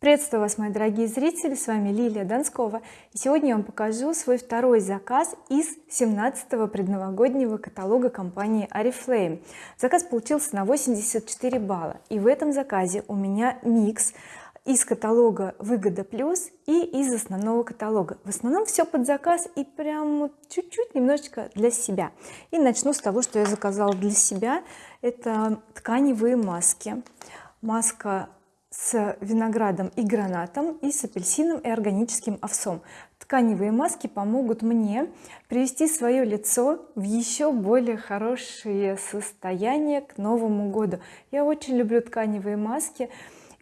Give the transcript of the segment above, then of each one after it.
приветствую вас мои дорогие зрители с вами Лилия Донскова и сегодня я вам покажу свой второй заказ из 17-го предновогоднего каталога компании oriflame заказ получился на 84 балла. И в этом заказе у меня микс из каталога выгода плюс и из основного каталога. В основном все под заказ и прям чуть-чуть немножечко для себя. И начну с того что я заказала для себя. Это тканевые маски. Маска с виноградом и гранатом и с апельсином и органическим овсом. Тканевые маски помогут мне привести свое лицо в еще более хорошее состояние к Новому году. Я очень люблю тканевые маски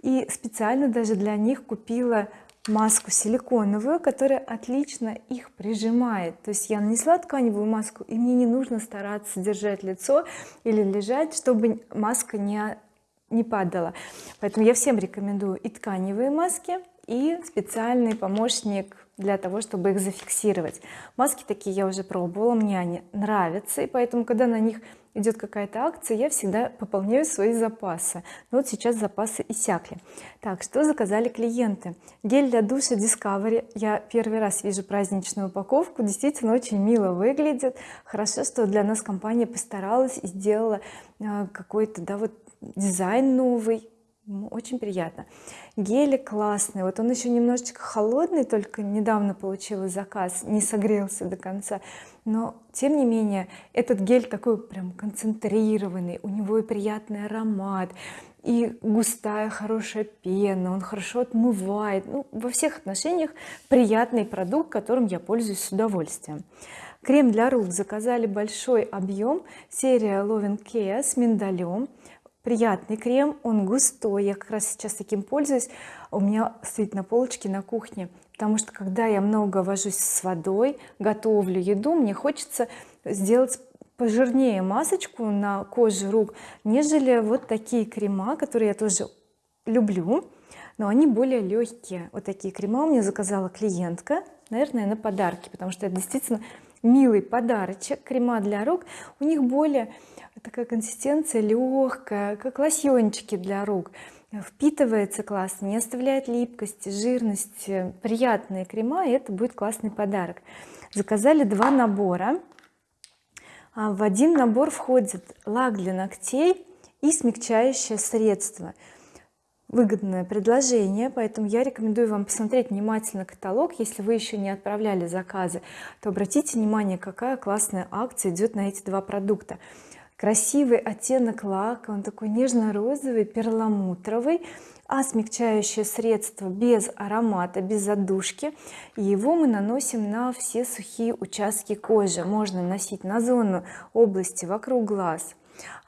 и специально даже для них купила маску силиконовую которая отлично их прижимает. То есть я нанесла тканевую маску и мне не нужно стараться держать лицо или лежать чтобы маска не не падала. Поэтому я всем рекомендую и тканевые маски и специальный помощник для того чтобы их зафиксировать. Маски такие я уже пробовала мне они нравятся и поэтому когда на них идет какая-то акция я всегда пополняю свои запасы. Но вот сейчас запасы иссякли. Так что заказали клиенты? Гель для душа Discovery. Я первый раз вижу праздничную упаковку. Действительно очень мило выглядит. Хорошо что для нас компания постаралась и сделала э, какой-то да вот дизайн новый. Очень приятно. Гели классный. Вот он еще немножечко холодный только недавно получила заказ не согрелся до конца. Но тем не менее этот гель такой прям концентрированный у него и приятный аромат и густая хорошая пена он хорошо отмывает. Ну, во всех отношениях приятный продукт которым я пользуюсь с удовольствием. Крем для рук. Заказали большой объем. Серия Loving Care с миндалем приятный крем он густой я как раз сейчас таким пользуюсь у меня стоит на полочке на кухне потому что когда я много вожусь с водой готовлю еду мне хочется сделать пожирнее масочку на коже рук нежели вот такие крема которые я тоже люблю но они более легкие вот такие крема у меня заказала клиентка наверное на подарки потому что это действительно милый подарочек крема для рук. У них более такая консистенция легкая как лосьончики для рук. Впитывается классно не оставляет липкости жирности приятные крема и это будет классный подарок. Заказали два набора. А, в один набор входит лак для ногтей и смягчающее средство. Выгодное предложение поэтому я рекомендую вам посмотреть внимательно каталог. Если вы еще не отправляли заказы то обратите внимание какая классная акция идет на эти два продукта красивый оттенок лака он такой нежно-розовый перламутровый а смягчающее средство без аромата без задушки. И его мы наносим на все сухие участки кожи. Можно носить на зону области вокруг глаз.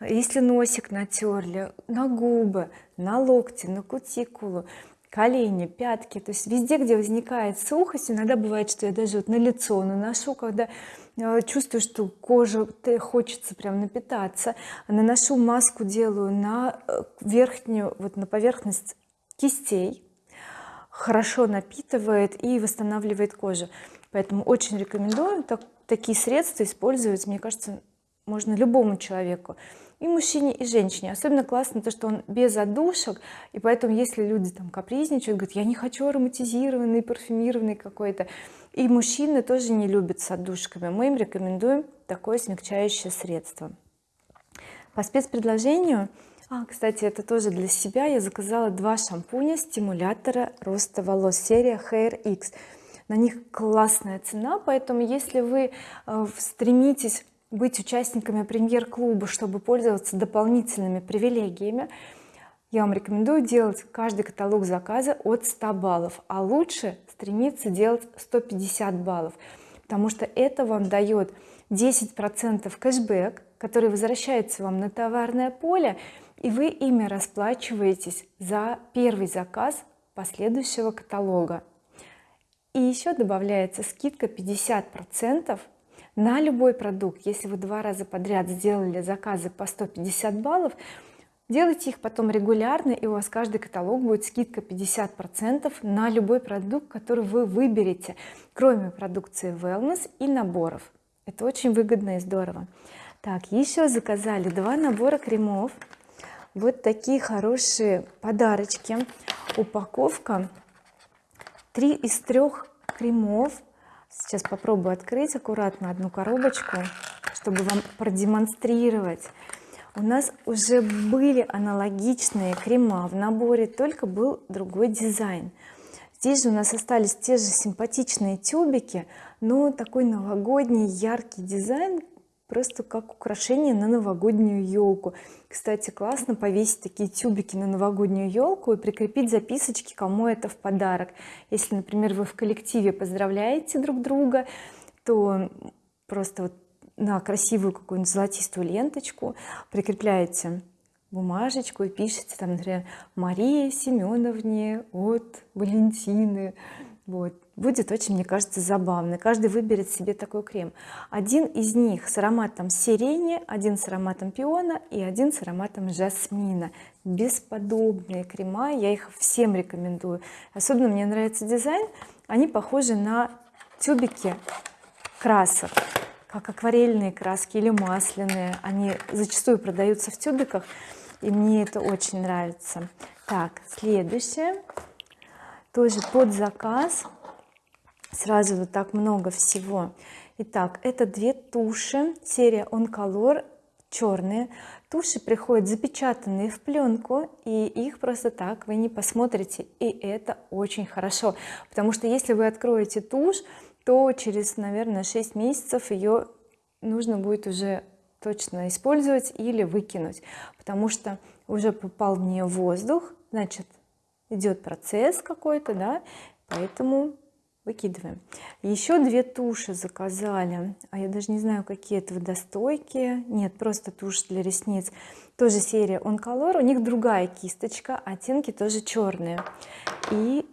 Если носик натерли на губы на локти на кутикулу колени пятки то есть везде где возникает сухость иногда бывает что я даже вот на лицо наношу когда э, чувствую что кожа хочется прям напитаться наношу маску делаю на э, верхнюю вот на поверхность кистей хорошо напитывает и восстанавливает кожу. Поэтому очень рекомендую так, такие средства использовать мне кажется можно любому человеку и мужчине и женщине. Особенно классно то что он без одушек и поэтому если люди там капризничают говорят я не хочу ароматизированный парфюмированный какой-то и мужчины тоже не любят с отдушками. Мы им рекомендуем такое смягчающее средство. По спецпредложению а кстати это тоже для себя я заказала два шампуня стимулятора роста волос серия Hair X. На них классная цена поэтому если вы э, стремитесь быть участниками премьер-клуба чтобы пользоваться дополнительными привилегиями. Я вам рекомендую делать каждый каталог заказа от 100 баллов а лучше стремиться делать 150 баллов потому что это вам дает 10 процентов кэшбэк который возвращается вам на товарное поле и вы ими расплачиваетесь за первый заказ последующего каталога. И еще добавляется скидка 50 процентов на любой продукт. Если вы два раза подряд сделали заказы по 150 баллов делайте их потом регулярно и у вас каждый каталог будет скидка 50 процентов на любой продукт который вы выберете кроме продукции wellness и наборов. Это очень выгодно и здорово. Так еще заказали два набора кремов. Вот такие хорошие подарочки. Упаковка 3 из трех кремов сейчас попробую открыть аккуратно одну коробочку чтобы вам продемонстрировать. У нас уже были аналогичные крема в наборе только был другой дизайн. Здесь же у нас остались те же симпатичные тюбики но такой новогодний яркий дизайн просто как украшение на новогоднюю елку кстати классно повесить такие тюбики на новогоднюю елку и прикрепить записочки кому это в подарок. Если например вы в коллективе поздравляете друг друга то просто вот на красивую какую-нибудь золотистую ленточку прикрепляете бумажечку и пишите там например Марии Семеновне от Валентины вот будет очень мне кажется забавно. Каждый выберет себе такой крем. Один из них с ароматом сирени один с ароматом пиона и один с ароматом жасмина. Бесподобные крема я их всем рекомендую. Особенно мне нравится дизайн. Они похожи на тюбики красок как акварельные краски или масляные. Они зачастую продаются в тюбиках и мне это очень нравится. Так следующее. Тоже под заказ сразу вот так много всего. Итак это две туши серия color черные туши приходят запечатанные в пленку и их просто так вы не посмотрите и это очень хорошо. Потому что если вы откроете тушь то через наверное 6 месяцев ее нужно будет уже точно использовать или выкинуть. Потому что уже попал в нее воздух значит идет процесс какой-то да поэтому выкидываем. Еще две туши заказали. А я даже не знаю какие это водостойкие нет просто тушь для ресниц. Тоже серия on color у них другая кисточка оттенки тоже черные и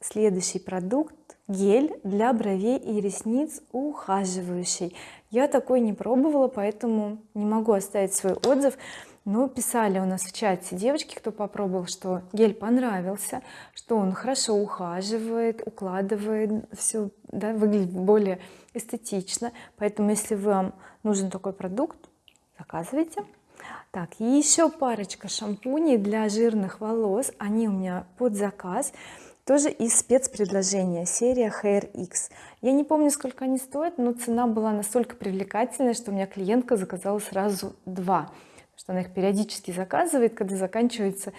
следующий продукт гель для бровей и ресниц ухаживающий. Я такой не пробовала поэтому не могу оставить свой отзыв но писали у нас в чате девочки кто попробовал что гель понравился что он хорошо ухаживает укладывает все да, выглядит более эстетично. Поэтому если вам нужен такой продукт заказывайте. Так и еще парочка шампуней для жирных волос. Они у меня под заказ. Тоже из спецпредложения серия Hair X. Я не помню сколько они стоят но цена была настолько привлекательная что у меня клиентка заказала сразу два что она их периодически заказывает когда заканчивается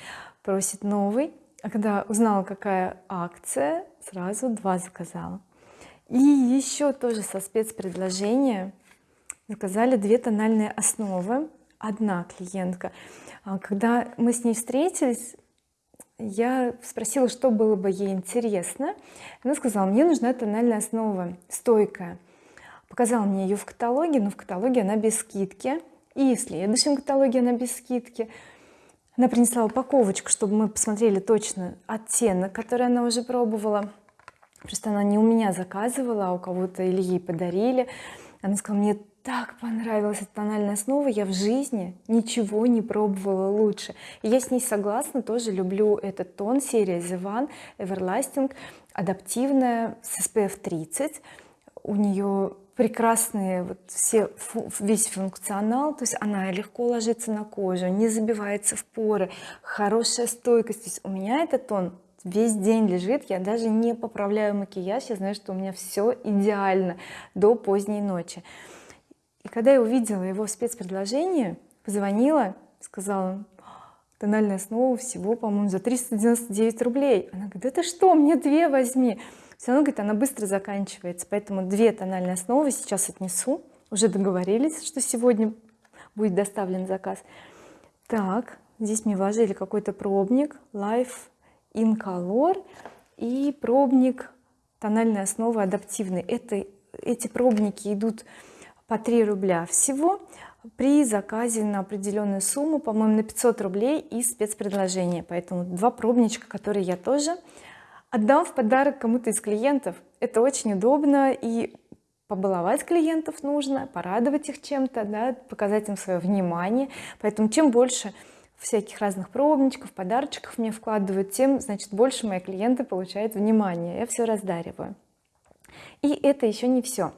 просит новый. А когда узнала какая акция сразу два заказала. И еще тоже со спецпредложения заказали две тональные основы. Одна клиентка. А когда мы с ней встретились я спросила что было бы ей интересно. Она сказала мне нужна тональная основа стойкая показала мне ее в каталоге но в каталоге она без скидки и в следующем каталоге она без скидки она принесла упаковочку чтобы мы посмотрели точно оттенок который она уже пробовала. Просто она не у меня заказывала а у кого-то или ей подарили. Она сказала мне так понравилась эта тональная основа я в жизни ничего не пробовала лучше и я с ней согласна тоже люблю этот тон серия The One Everlasting адаптивная с SPF 30 у нее прекрасные вот все весь функционал то есть она легко ложится на кожу не забивается в поры хорошая стойкость. То есть у меня этот тон весь день лежит я даже не поправляю макияж я знаю что у меня все идеально до поздней ночи. И когда я увидела его спецпредложение позвонила сказала тональная основа всего по-моему за 399 рублей она говорит это что мне две возьми все равно говорит она быстро заканчивается поэтому две тональные основы сейчас отнесу. Уже договорились что сегодня будет доставлен заказ. Так здесь мне вложили какой-то пробник Life in Color и пробник тональной основы адаптивный это эти пробники идут по 3 рубля всего при заказе на определенную сумму по-моему на 500 рублей и спецпредложение поэтому два пробничка которые я тоже отдам в подарок кому-то из клиентов. Это очень удобно и побаловать клиентов нужно порадовать их чем-то да, показать им свое внимание. Поэтому чем больше всяких разных пробничков подарочков мне вкладывают тем значит больше мои клиенты получают внимание я все раздариваю. И это еще не все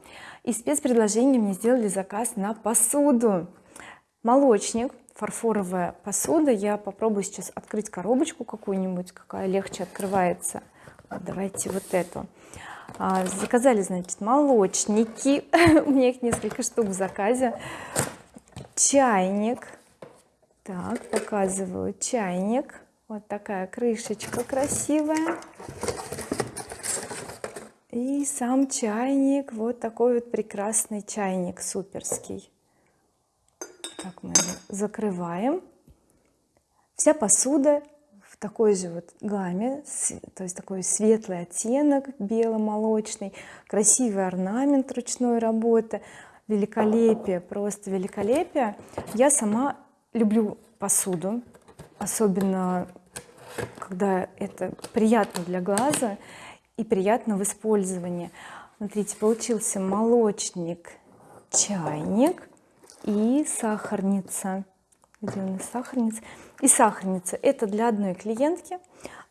из спецпредложения мне сделали заказ на посуду. Молочник фарфоровая посуда. Я попробую сейчас открыть коробочку какую-нибудь какая легче открывается давайте вот эту. А, заказали значит молочники. У меня их несколько штук в заказе. Чайник. Так показываю чайник. Вот такая крышечка красивая. И сам чайник. Вот такой вот прекрасный чайник суперский. Так мы закрываем. Вся посуда такой же вот гамме то есть такой светлый оттенок бело-молочный красивый орнамент ручной работы великолепие просто великолепие. Я сама люблю посуду особенно когда это приятно для глаза и приятно в использовании. Смотрите получился молочник чайник и сахарница. Где у нас сахарница и сахарница это для одной клиентки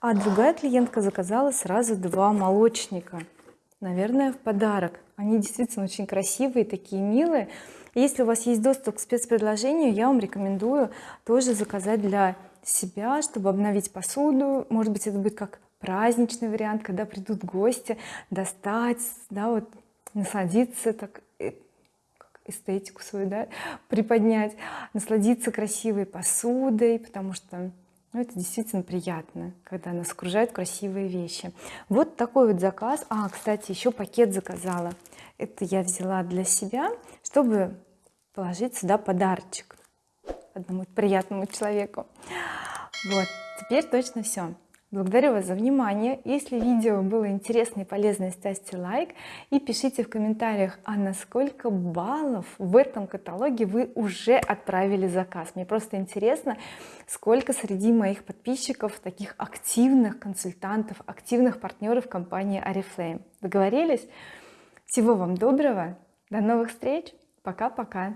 а другая клиентка заказала сразу два молочника. Наверное в подарок. Они действительно очень красивые такие милые. Если у вас есть доступ к спецпредложению я вам рекомендую тоже заказать для себя чтобы обновить посуду. Может быть это будет как праздничный вариант когда придут гости достать да вот насладиться так эстетику свою да, приподнять насладиться красивой посудой потому что ну, это действительно приятно когда нас окружают красивые вещи. Вот такой вот заказ. А кстати еще пакет заказала. Это я взяла для себя чтобы положить сюда подарочек одному приятному человеку. Вот теперь точно все благодарю вас за внимание. Если видео было интересно и полезно ставьте лайк и пишите в комментариях а на сколько баллов в этом каталоге вы уже отправили заказ. Мне просто интересно сколько среди моих подписчиков таких активных консультантов активных партнеров компании oriflame договорились? Всего вам доброго. До новых встреч. Пока-пока